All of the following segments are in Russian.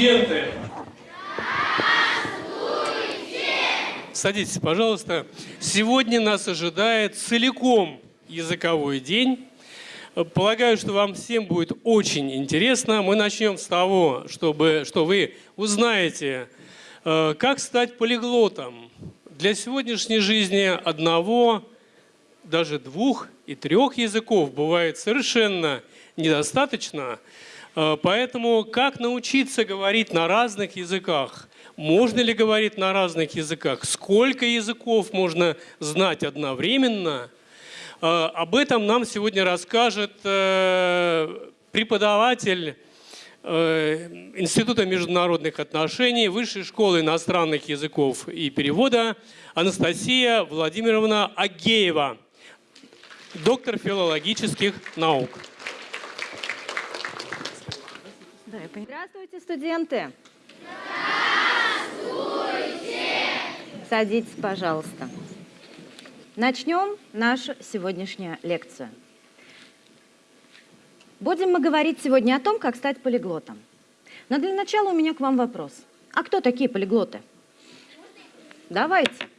Студенты! Садитесь, пожалуйста. Сегодня нас ожидает целиком языковой день. Полагаю, что вам всем будет очень интересно. Мы начнем с того, чтобы, что вы узнаете, э, как стать полиглотом. Для сегодняшней жизни одного, даже двух и трех языков бывает совершенно недостаточно. Э, поэтому как научиться говорить на разных языках? Можно ли говорить на разных языках? Сколько языков можно знать одновременно? Э, об этом нам сегодня расскажет э, преподаватель Института международных отношений Высшей школы иностранных языков и перевода Анастасия Владимировна Агеева, доктор филологических наук. Здравствуйте, студенты! Здравствуйте! Садитесь, пожалуйста. Начнем нашу сегодняшнюю лекцию. Будем мы говорить сегодня о том, как стать полиглотом. Но для начала у меня к вам вопрос. А кто такие полиглоты? Давайте.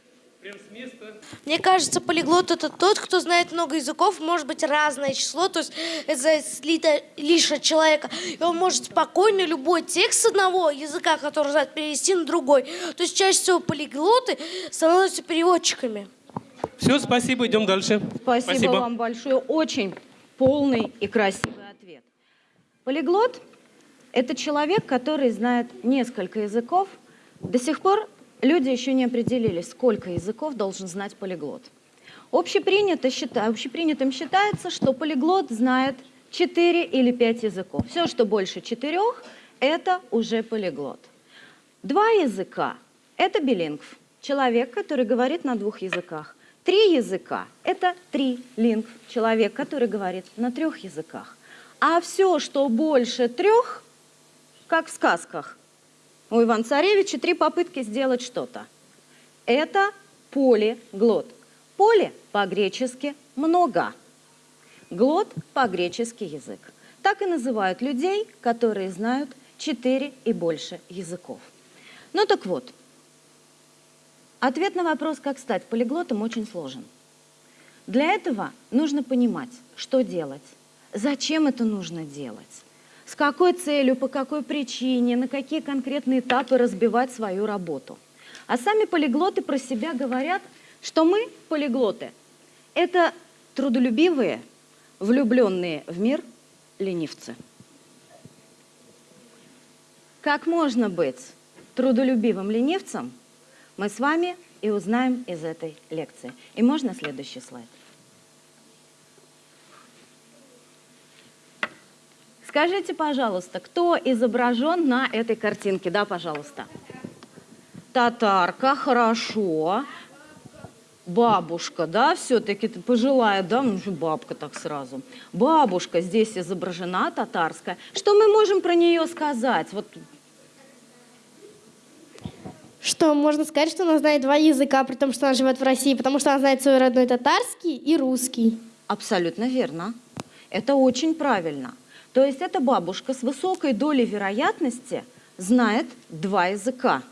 Прям с места. Мне кажется, полиглот это тот, кто знает много языков, может быть разное число, то есть это слито лишь от человека. И он может спокойно любой текст с одного языка, который знает, перевести на другой. То есть чаще всего полиглоты становятся переводчиками. Все, спасибо, идем дальше. Спасибо, спасибо. вам большое. Очень полный и красивый ответ. Полиглот – это человек, который знает несколько языков. До сих пор люди еще не определились, сколько языков должен знать полиглот. Общепринято общепринятым считается, что полиглот знает 4 или 5 языков. Все, что больше четырех, это уже полиглот. Два языка – это билингв, человек, который говорит на двух языках. Три языка – это трилингв, человек, который говорит на трех языках. А все, что больше трех, как в сказках, у Ивана-Царевича три попытки сделать что-то. Это полиглот. Поле по-гречески «много». Глот по-гречески язык. Так и называют людей, которые знают четыре и больше языков. Ну так вот, ответ на вопрос, как стать полиглотом, очень сложен. Для этого нужно понимать, что делать, зачем это нужно делать с какой целью, по какой причине, на какие конкретные этапы разбивать свою работу. А сами полиглоты про себя говорят, что мы, полиглоты, это трудолюбивые, влюбленные в мир ленивцы. Как можно быть трудолюбивым ленивцем, мы с вами и узнаем из этой лекции. И можно следующий слайд? Скажите, пожалуйста, кто изображен на этой картинке? Да, пожалуйста. Татарка, хорошо. Бабушка, да, все-таки пожилая, да, ну бабка так сразу. Бабушка здесь изображена, татарская. Что мы можем про нее сказать? Вот что можно сказать, что она знает два языка, при том, что она живет в России, потому что она знает свой родной татарский и русский. Абсолютно верно. Это очень правильно. То есть эта бабушка с высокой долей вероятности знает два языка.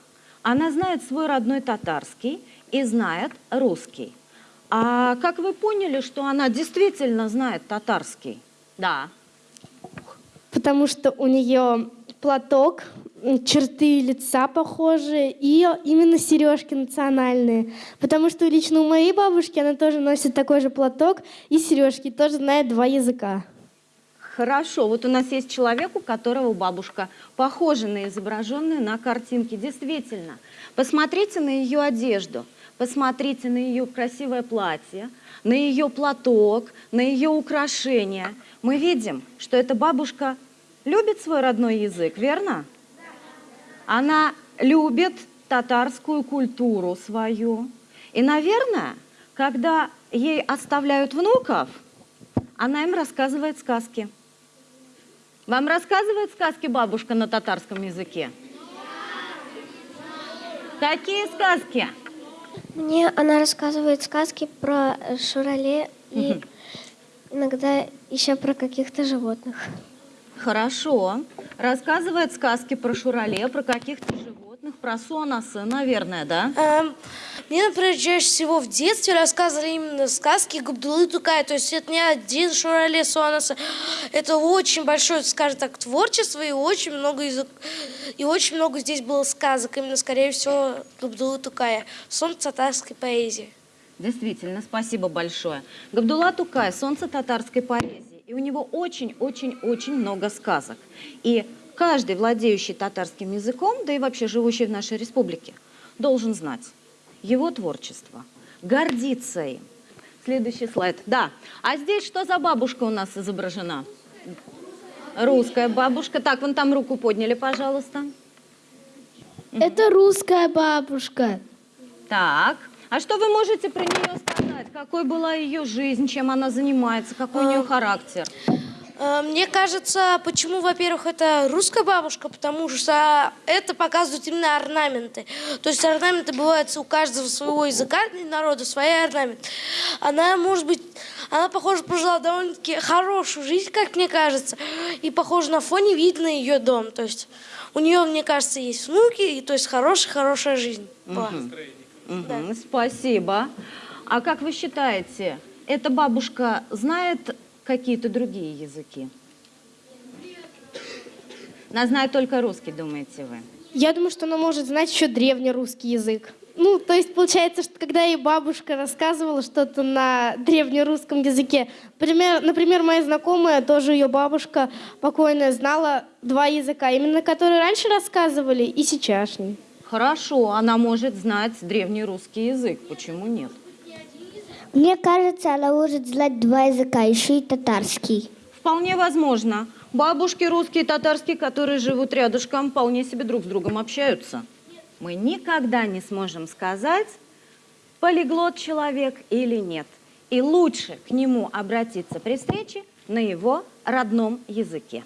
Она знает свой родной татарский и знает русский. А как вы поняли, что она действительно знает татарский? Да. Потому что у нее платок, черты лица похожи и именно сережки национальные. Потому что лично у моей бабушки она тоже носит такой же платок и сережки, тоже знает два языка. Хорошо, вот у нас есть человек, у которого бабушка похожа на изображенную на картинке. Действительно, посмотрите на ее одежду, посмотрите на ее красивое платье, на ее платок, на ее украшения. Мы видим, что эта бабушка любит свой родной язык, верно? Она любит татарскую культуру свою. И, наверное, когда ей оставляют внуков, она им рассказывает сказки. Вам рассказывает сказки бабушка на татарском языке? Какие сказки? Мне она рассказывает сказки про Шурале и иногда еще про каких-то животных. Хорошо. Рассказывает сказки про Шурале, про каких-то животных, про Сонаса, наверное, да? Эм, мне, например, чаще всего в детстве рассказывали именно сказки Габдулы Тукая. То есть это не один Шурале Суанаса. Это очень большое, скажем так, творчество и очень много язык... И очень много здесь было сказок. Именно, скорее всего, Габдулы Тукая. Сон татарской поэзии. Действительно, спасибо большое. Габдулла Тукай, солнце татарской поэзии. И у него очень-очень-очень много сказок. И каждый, владеющий татарским языком, да и вообще живущий в нашей республике, должен знать его творчество, гордиться им. Следующий слайд. Да. А здесь что за бабушка у нас изображена? Русская бабушка. Так, вон там руку подняли, пожалуйста. Это русская бабушка. Так. А что вы можете про нее сказать? Какой была ее жизнь, чем она занимается, какой у нее характер? Э, Мне кажется, почему, во-первых, это русская бабушка, потому что это показывают именно орнаменты. То есть орнаменты бывают у каждого своего языка и народа, свои орнаменты. Она, может быть, она, похоже, прожила довольно-таки хорошую жизнь, как мне кажется. И, похоже, на фоне видно ее дом. То есть у нее, мне кажется, есть внуки, и то есть хорошая-хорошая жизнь была. Мгм, Спасибо. А как вы считаете, эта бабушка знает какие-то другие языки? Она знает только русский, думаете вы? Я думаю, что она может знать еще древнерусский язык. Ну, то есть получается, что когда ей бабушка рассказывала что-то на древнерусском языке, например, например, моя знакомая, тоже ее бабушка покойная, знала два языка, именно которые раньше рассказывали и сейчасшний. Хорошо, она может знать древний русский язык, почему нет? Мне кажется, она может знать два языка, еще и татарский. Вполне возможно. Бабушки русские и татарские, которые живут рядышком, вполне себе друг с другом общаются. Мы никогда не сможем сказать, полиглот человек или нет. И лучше к нему обратиться при встрече на его родном языке.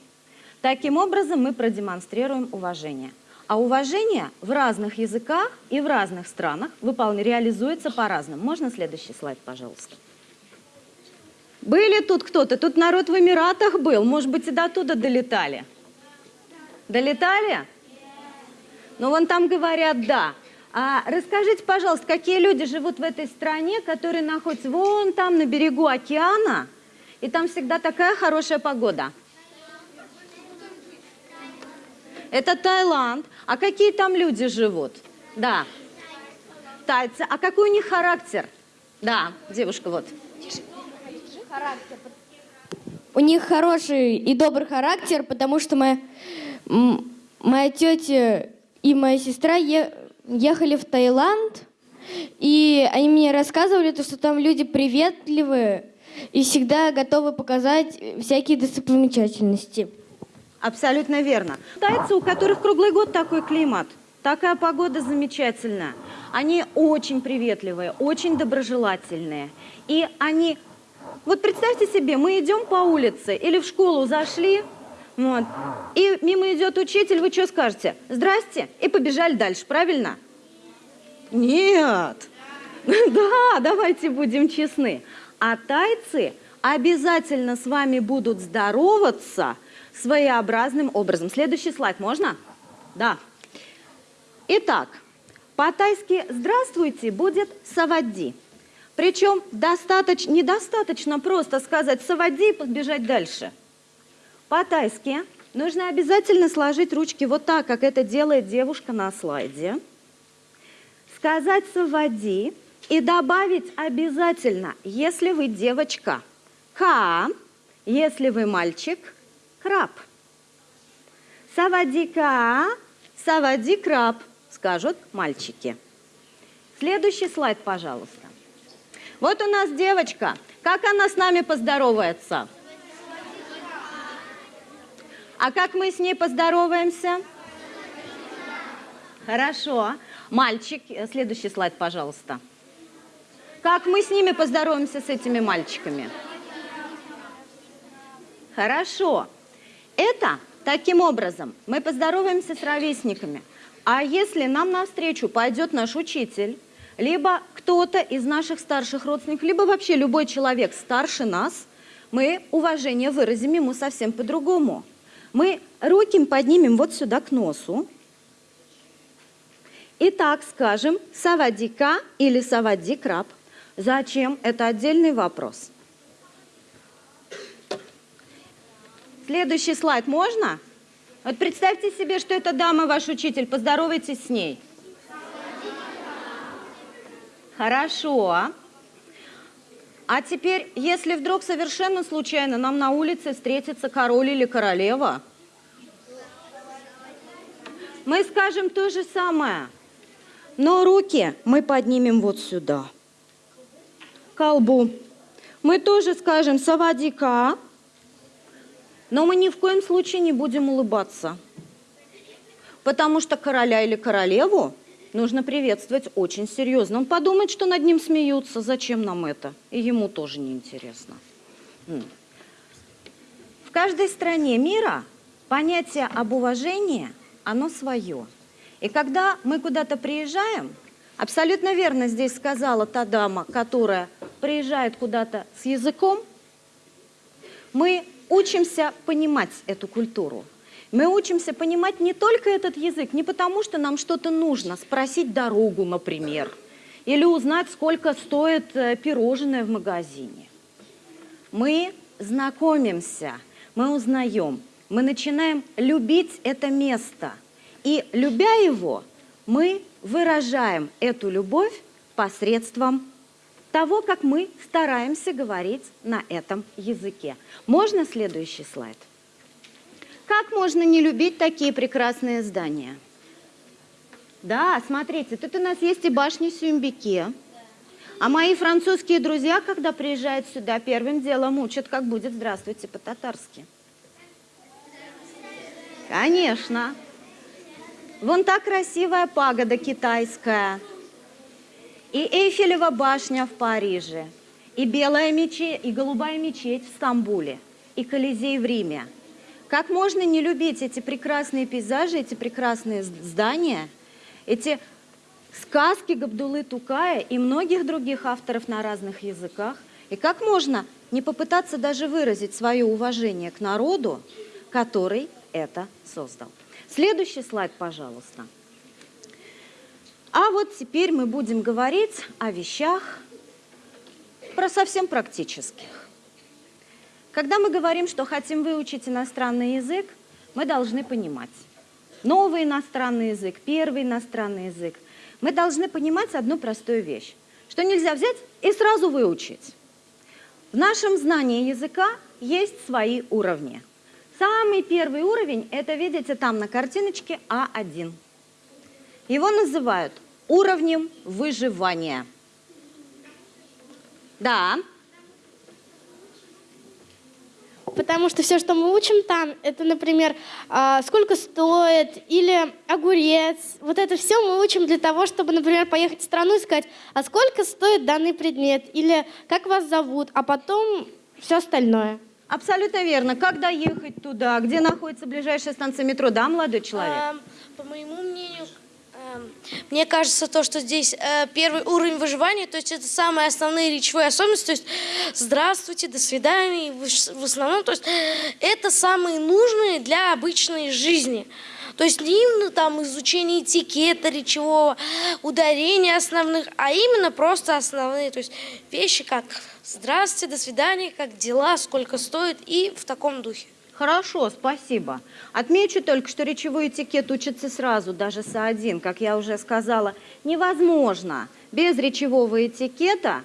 Таким образом мы продемонстрируем уважение. А уважение в разных языках и в разных странах выпол- реализуется по-разному. Можно следующий слайд, пожалуйста? Были тут кто-то? Тут народ в Эмиратах был. Может быть, и до туда долетали? Долетали? Ну, вон там говорят «да». А расскажите, пожалуйста, какие люди живут в этой стране, которые находятся вон там на берегу океана, и там всегда такая хорошая погода? Это Таиланд. А какие там люди живут? Да. Тайцы. А какой у них характер? Да, девушка, вот. У них хороший и добрый характер, потому что моя, моя тетя и моя сестра ехали в Таиланд, и они мне рассказывали, то, что там люди приветливые и всегда готовы показать всякие достопримечательности. Абсолютно верно. Тайцы, у которых круглый год такой климат, такая погода замечательная. Они очень приветливые, очень доброжелательные. И они... Вот представьте себе, мы идем по улице или в школу зашли, вот, и мимо идет учитель, вы что скажете? Здрасте, и побежали дальше, правильно? Нет. Да, давайте будем честны. А тайцы обязательно с вами будут здороваться своеобразным образом. Следующий слайд можно? Да. Итак, по-тайски «здравствуйте» будет «савади». Причем достаточно, недостаточно просто сказать «савади» и побежать дальше. По-тайски нужно обязательно сложить ручки вот так, как это делает девушка на слайде. Сказать «савади» и добавить обязательно, если вы девочка, «ка», если вы мальчик, «краб». «Савади-ка», «савади краб», скажут мальчики. Следующий слайд, пожалуйста. Вот у нас девочка. Как она с нами поздоровается? А как мы с ней поздороваемся? Хорошо. Мальчик, э, следующий слайд, пожалуйста. Как мы с ними поздороваемся, с этими мальчиками? Хорошо. Это таким образом мы поздороваемся с ровесниками. А если нам навстречу пойдет наш учитель, либо кто-то из наших старших родственников, либо вообще любой человек старше нас, мы уважение выразим ему совсем по-другому. Мы руки поднимем вот сюда к носу. И так скажем савадика или савади краб. Зачем? Это отдельный вопрос. Следующий слайд можно? Вот представьте себе, что эта дама ваш учитель. Поздоровайтесь с ней. Хорошо. А теперь, если вдруг совершенно случайно нам на улице встретится король или королева, мы скажем то же самое. Но руки мы поднимем вот сюда, к колбу. Мы тоже скажем «савадика», но мы ни в коем случае не будем улыбаться. Потому что короля или королеву нужно приветствовать очень серьезно. Он подумает, что над ним смеются, зачем нам это? И ему тоже неинтересно. В каждой стране мира понятие об уважении, оно свое. И когда мы куда-то приезжаем, абсолютно верно здесь сказала та дама, которая приезжает куда-то с языком, мы учимся понимать эту культуру. Мы учимся понимать не только этот язык, не потому что нам что-то нужно, спросить дорогу, например, или узнать, сколько стоит э, пирожное в магазине. Мы знакомимся, мы узнаем, мы начинаем любить это место – и любя его, мы выражаем эту любовь посредством того, как мы стараемся говорить на этом языке. Можно следующий слайд? Как можно не любить такие прекрасные здания? Да, смотрите, тут у нас есть и башня Сюмбике. А мои французские друзья, когда приезжают сюда, первым делом учат, как будет «здравствуйте» по-татарски. Конечно. Вон та красивая пагода китайская. И Эйфелева башня в Париже. И белая мечеть, и голубая мечеть в Стамбуле. И Колизей в Риме. Как можно не любить эти прекрасные пейзажи, эти прекрасные здания, эти сказки Габдулы Тукая и многих других авторов на разных языках? И как можно не попытаться даже выразить свое уважение к народу, который это создал? Следующий слайд, пожалуйста. А вот теперь мы будем говорить о вещах про совсем практических. Когда мы говорим, что хотим выучить иностранный язык, мы должны понимать новый иностранный язык, первый иностранный язык. Мы должны понимать одну простую вещь, что нельзя взять и сразу выучить. В нашем знании языка есть свои уровни – Самый первый уровень, это видите там на картиночке А1. Его называют уровнем выживания. Да. Потому что все, что мы учим там, это, например, а, сколько стоит, или огурец. Вот это все мы учим для того, чтобы, например, поехать в страну и сказать, а сколько стоит данный предмет, или как вас зовут, а потом все остальное. Абсолютно верно. Как доехать туда? Где находится ближайшая станция метро? Да, молодой человек? А, по моему мнению, мне кажется, то, что здесь э, первый уровень выживания, то есть это самые основные речевые особенности, то есть здравствуйте, до свидания, в основном, то есть это самые нужные для обычной жизни. То есть не именно там изучение этикета речевого, ударения основных, а именно просто основные, то есть вещи как Здравствуйте, до свидания, как дела, сколько стоит и в таком духе. Хорошо, спасибо. Отмечу только, что речевой этикет учится сразу, даже с А1, как я уже сказала. Невозможно без речевого этикета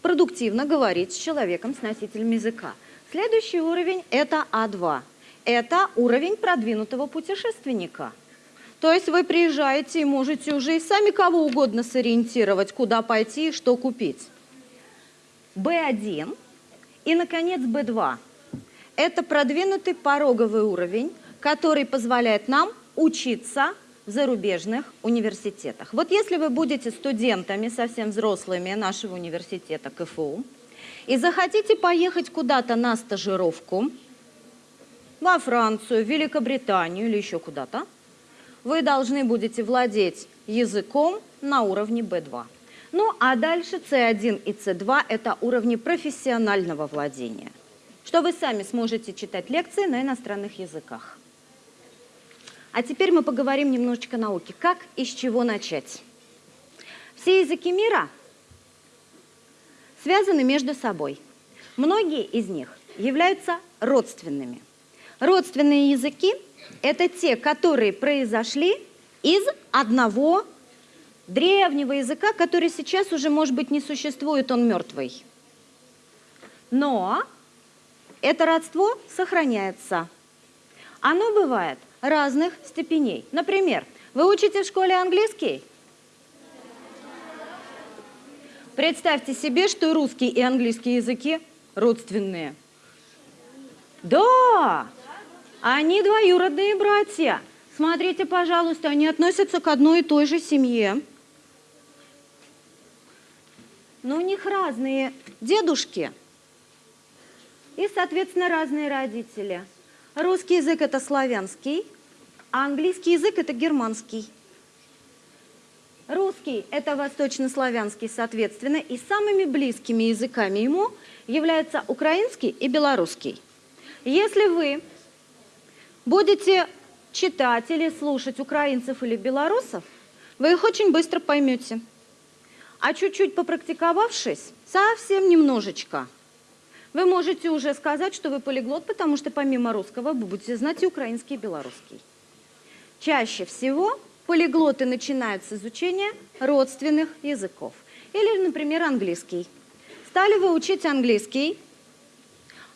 продуктивно говорить с человеком, с носителем языка. Следующий уровень – это А2. Это уровень продвинутого путешественника. То есть вы приезжаете и можете уже и сами кого угодно сориентировать, куда пойти и что купить. B1 и, наконец, B2. Это продвинутый пороговый уровень, который позволяет нам учиться в зарубежных университетах. Вот если вы будете студентами, совсем взрослыми нашего университета КФУ, и захотите поехать куда-то на стажировку, во Францию, Великобританию или еще куда-то, вы должны будете владеть языком на уровне B2. Ну а дальше C1 и C2 – это уровни профессионального владения. Что вы сами сможете читать лекции на иностранных языках. А теперь мы поговорим немножечко о науке. Как и с чего начать? Все языки мира связаны между собой. Многие из них являются родственными. Родственные языки – это те, которые произошли из одного древнего языка, который сейчас уже, может быть, не существует, он мертвый. Но это родство сохраняется. Оно бывает разных степеней. Например, вы учите в школе английский? Представьте себе, что русский и английский языки родственные. Да, они двоюродные братья. Смотрите, пожалуйста, они относятся к одной и той же семье. Но у них разные дедушки и, соответственно, разные родители. Русский язык – это славянский, а английский язык – это германский. Русский – это восточнославянский, соответственно, и самыми близкими языками ему являются украинский и белорусский. Если вы будете читать или слушать украинцев или белорусов, вы их очень быстро поймете. А чуть-чуть попрактиковавшись, совсем немножечко, вы можете уже сказать, что вы полиглот, потому что помимо русского вы будете знать и украинский, и белорусский. Чаще всего полиглоты начинают с изучения родственных языков. Или, например, английский. Стали вы учить английский,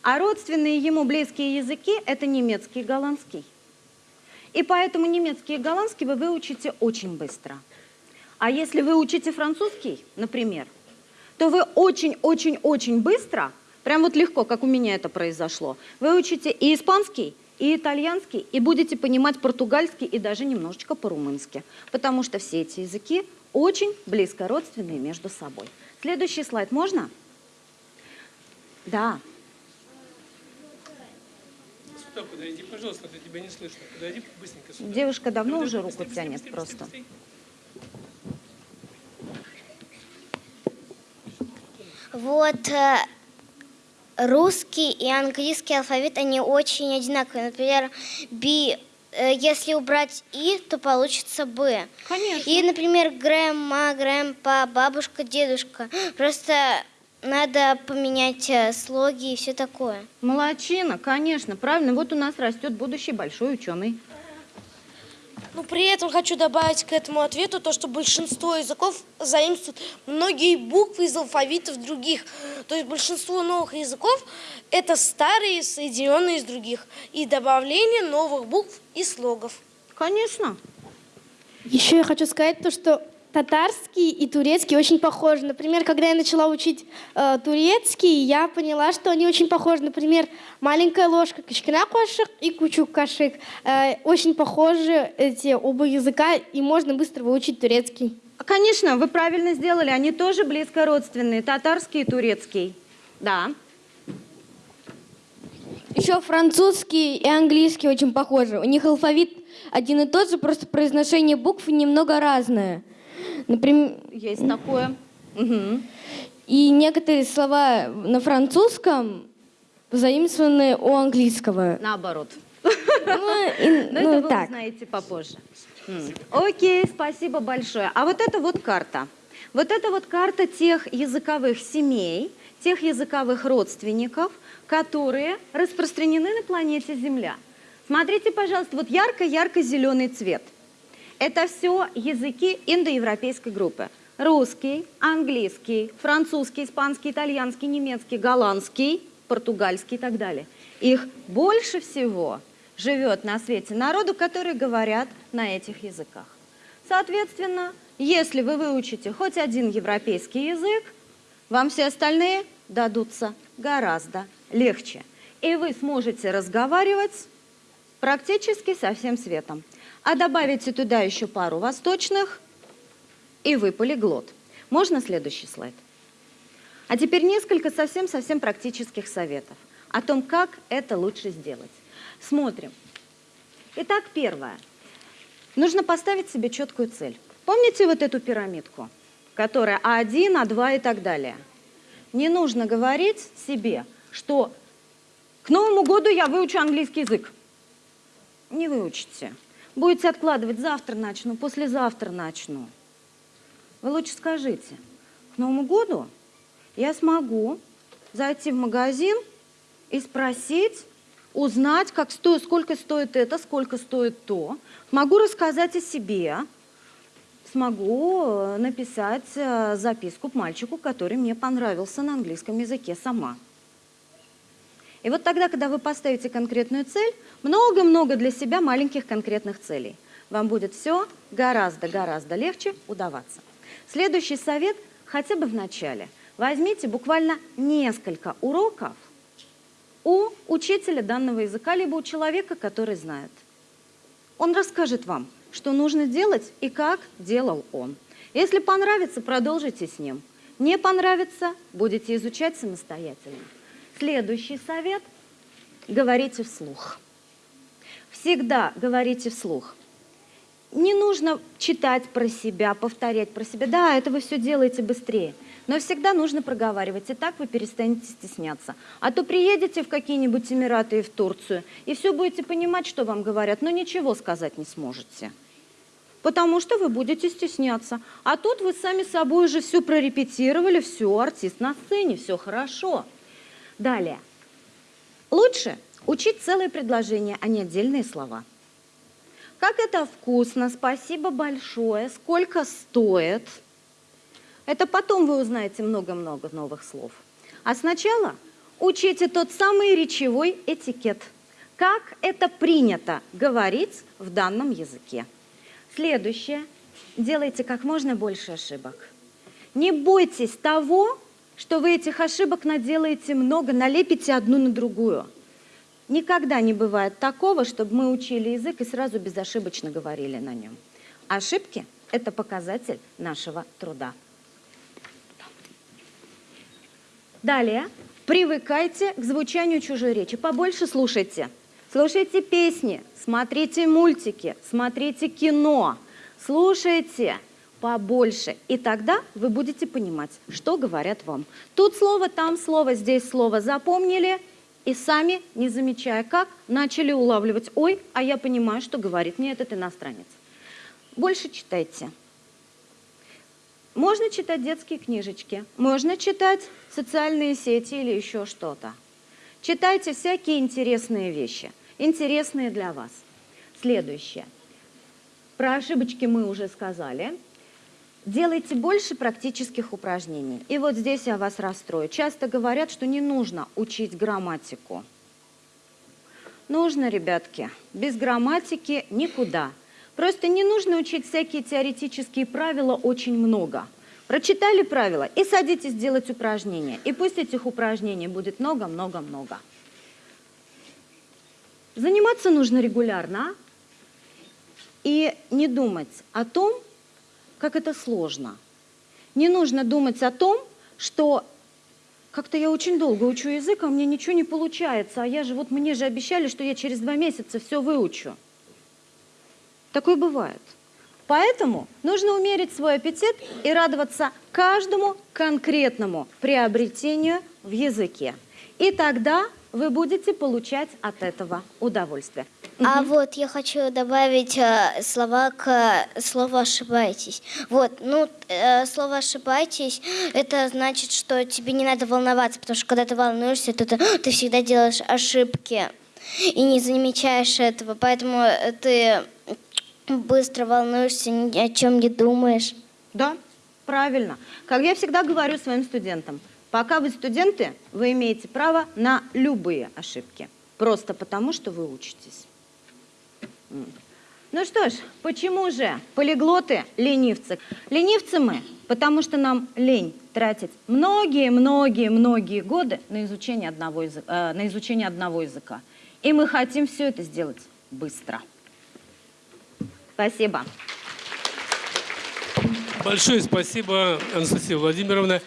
а родственные ему близкие языки – это немецкий и голландский. И поэтому немецкий и голландский вы выучите очень быстро. А если вы учите французский, например, то вы очень-очень-очень быстро, прям вот легко, как у меня это произошло, вы учите и испанский, и итальянский, и будете понимать португальский и даже немножечко по-румынски, потому что все эти языки очень близко родственные между собой. Следующий слайд можно? Да. Сюда подойди, пожалуйста, я тебя не слышно. Подойди быстренько сюда. Девушка давно Подойди, уже руку быстрее, тянет быстрее, просто. быстрее, быстрее. Вот э, русский и английский алфавит, они очень одинаковые. Например, би, э, если убрать и, то получится б. Конечно. И, например, грэма, грэмпа, бабушка, дедушка. Просто надо поменять э, слоги и все такое. Молодчина, конечно, правильно. Вот у нас растет будущий большой ученый. Но при этом хочу добавить к этому ответу то, что большинство языков заимствуют многие буквы из алфавитов других. То есть большинство новых языков – это старые, соединенные из других. И добавление новых букв и слогов. Конечно. Еще я хочу сказать то, что татарский и турецкий очень похожи. Например, когда я начала учить э, турецкий, я поняла, что они очень похожи. Например, маленькая ложка, кичкина кошек и кучук кашик. Э, очень похожи эти оба языка, и можно быстро выучить турецкий. Конечно, вы правильно сделали. Они тоже близко родственные, татарский и турецкий. Да. Еще французский и английский очень похожи. У них алфавит один и тот же, просто произношение букв немного разное. Например, Есть такое. Мгм. и некоторые слова на французском заимствованы у английского. Наоборот. Ну, и- Но ну, это вы так. узнаете попозже. Окей, спасибо большое. А вот это вот карта. Вот это вот карта тех языковых семей, тех языковых родственников, которые распространены на планете Земля. Смотрите, пожалуйста, вот ярко-ярко-зеленый цвет. Это все языки индоевропейской группы. Русский, английский, французский, испанский, итальянский, немецкий, голландский, португальский и так далее. Их больше всего живет на свете народу, которые говорят на этих языках. Соответственно, если вы выучите хоть один европейский язык, вам все остальные дадутся гораздо легче. И вы сможете разговаривать практически со всем светом. А добавите туда еще пару восточных, и вы полиглот. Можно следующий слайд? А теперь несколько совсем-совсем практических советов о том, как это лучше сделать. Смотрим. Итак, первое. Нужно поставить себе четкую цель. Помните вот эту пирамидку, которая А1, А2 и так далее? Не нужно говорить себе, что К Новому году я выучу английский язык. Не выучите. Будете откладывать, завтра начну, послезавтра начну. Вы лучше скажите, к Новому году я смогу зайти в магазин и спросить, узнать, как сто, сколько стоит это, сколько стоит то. Могу рассказать о себе, смогу э, написать э, записку к мальчику, который мне понравился на английском языке сама. И вот тогда, когда вы поставите конкретную цель, много-много для себя маленьких конкретных целей. Вам будет все гораздо-гораздо легче удаваться. Следующий совет хотя бы в начале. Возьмите буквально несколько уроков у учителя данного языка, либо у человека, который знает. Он расскажет вам, что нужно делать и как делал он. Если понравится, продолжите с ним. Не понравится, будете изучать самостоятельно. Следующий совет – говорите вслух. Всегда говорите вслух. Не нужно читать про себя, повторять про себя. Да, это вы все делаете быстрее. Но всегда нужно проговаривать, и так вы перестанете стесняться. А то приедете в какие-нибудь Эмираты и в Турцию, и все будете понимать, что вам говорят, но ничего сказать не сможете. Потому что вы будете стесняться. А тут вы сами собой уже все прорепетировали, все, артист на сцене, все хорошо. Далее. Лучше учить целые предложения, а не отдельные слова. Как это вкусно, спасибо большое, сколько стоит. Это потом вы узнаете много-много новых слов. А сначала учите тот самый речевой этикет. Как это принято говорить в данном языке. Следующее. Делайте как можно больше ошибок. Не бойтесь того, что вы этих ошибок наделаете много, налепите одну на другую. Никогда не бывает такого, чтобы мы учили язык и сразу безошибочно говорили на нем. Ошибки – это показатель нашего труда. Далее. Привыкайте к звучанию чужой речи. Побольше слушайте. Слушайте песни, смотрите мультики, смотрите кино, слушайте побольше. И тогда вы будете понимать, что говорят вам. Тут слово, там слово, здесь слово запомнили и сами, не замечая как, начали улавливать. Ой, а я понимаю, что говорит мне этот иностранец. Больше читайте. Можно читать детские книжечки, можно читать социальные сети или еще что-то. Читайте всякие интересные вещи, интересные для вас. Следующее. Про ошибочки мы уже сказали. Делайте больше практических упражнений. И вот здесь я вас расстрою. Часто говорят, что не нужно учить грамматику. Нужно, ребятки. Без грамматики никуда. Просто не нужно учить всякие теоретические правила очень много. Прочитали правила и садитесь делать упражнения. И пусть этих упражнений будет много-много-много. Заниматься нужно регулярно и не думать о том, как это сложно. Не нужно думать о том, что как-то я очень долго учу язык, а мне ничего не получается, а я же, вот мне же обещали, что я через два месяца все выучу. Такое бывает. Поэтому нужно умерить свой аппетит и радоваться каждому конкретному приобретению в языке. И тогда вы будете получать от этого удовольствие. А вот я хочу добавить э, слова к э, слову «ошибаетесь». Вот, ну, э, слово «ошибаетесь» — это значит, что тебе не надо волноваться, потому что когда ты волнуешься, то ты, ты всегда делаешь ошибки и не замечаешь этого, поэтому э, ты быстро волнуешься, ни о чем не думаешь. Да, правильно. Как я всегда говорю своим студентам, пока вы студенты, вы имеете право на любые ошибки. Просто потому, что вы учитесь. Ну что ж, почему же полиглоты ленивцы? Ленивцы мы, потому что нам лень тратить многие-многие-многие годы на изучение, одного языка, э, на изучение одного языка. И мы хотим все это сделать быстро. Спасибо. Большое спасибо, Анастасия Владимировна.